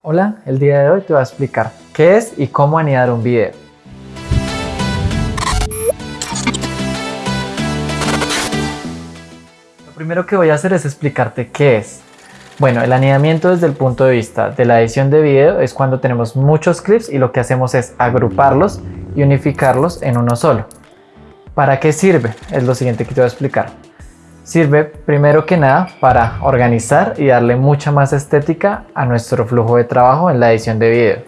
Hola, el día de hoy te voy a explicar qué es y cómo anidar un video. Lo primero que voy a hacer es explicarte qué es. Bueno, el anidamiento desde el punto de vista de la edición de video es cuando tenemos muchos clips y lo que hacemos es agruparlos y unificarlos en uno solo. ¿Para qué sirve? Es lo siguiente que te voy a explicar. Sirve primero que nada para organizar y darle mucha más estética a nuestro flujo de trabajo en la edición de video.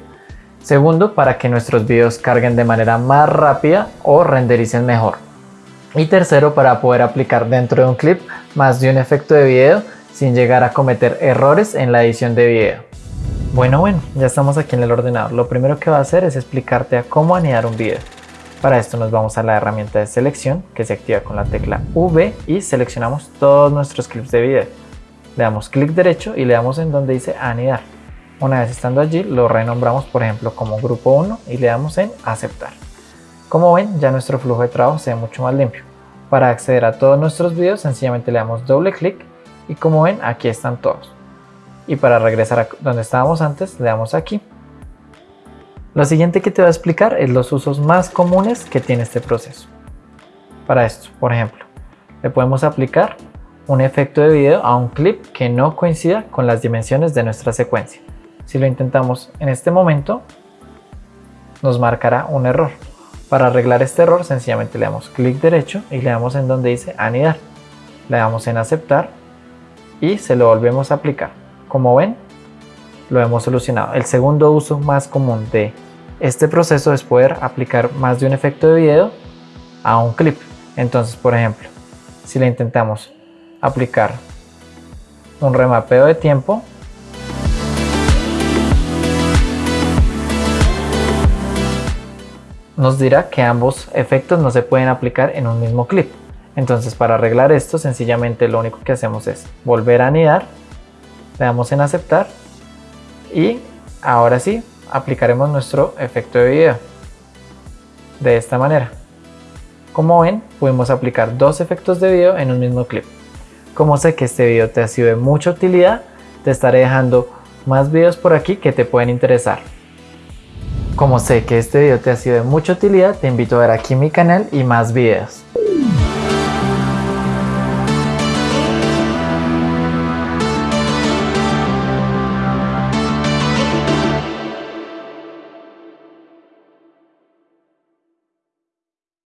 Segundo, para que nuestros videos carguen de manera más rápida o rendericen mejor. Y tercero, para poder aplicar dentro de un clip más de un efecto de video sin llegar a cometer errores en la edición de video. Bueno, bueno, ya estamos aquí en el ordenador. Lo primero que va a hacer es explicarte a cómo anidar un video. Para esto nos vamos a la herramienta de selección que se activa con la tecla V y seleccionamos todos nuestros clips de video. Le damos clic derecho y le damos en donde dice anidar. Una vez estando allí lo renombramos por ejemplo como grupo 1 y le damos en aceptar. Como ven ya nuestro flujo de trabajo se ve mucho más limpio. Para acceder a todos nuestros videos sencillamente le damos doble clic y como ven aquí están todos. Y para regresar a donde estábamos antes le damos aquí lo siguiente que te voy a explicar es los usos más comunes que tiene este proceso. Para esto, por ejemplo, le podemos aplicar un efecto de video a un clip que no coincida con las dimensiones de nuestra secuencia. Si lo intentamos en este momento, nos marcará un error. Para arreglar este error, sencillamente le damos clic derecho y le damos en donde dice anidar. Le damos en aceptar y se lo volvemos a aplicar. Como ven, lo hemos solucionado. El segundo uso más común de este proceso es poder aplicar más de un efecto de video a un clip. Entonces, por ejemplo, si le intentamos aplicar un remapeo de tiempo, nos dirá que ambos efectos no se pueden aplicar en un mismo clip. Entonces para arreglar esto sencillamente lo único que hacemos es volver a anidar, le damos en aceptar y ahora sí aplicaremos nuestro efecto de video de esta manera. Como ven pudimos aplicar dos efectos de video en un mismo clip. Como sé que este video te ha sido de mucha utilidad te estaré dejando más videos por aquí que te pueden interesar. Como sé que este video te ha sido de mucha utilidad te invito a ver aquí mi canal y más videos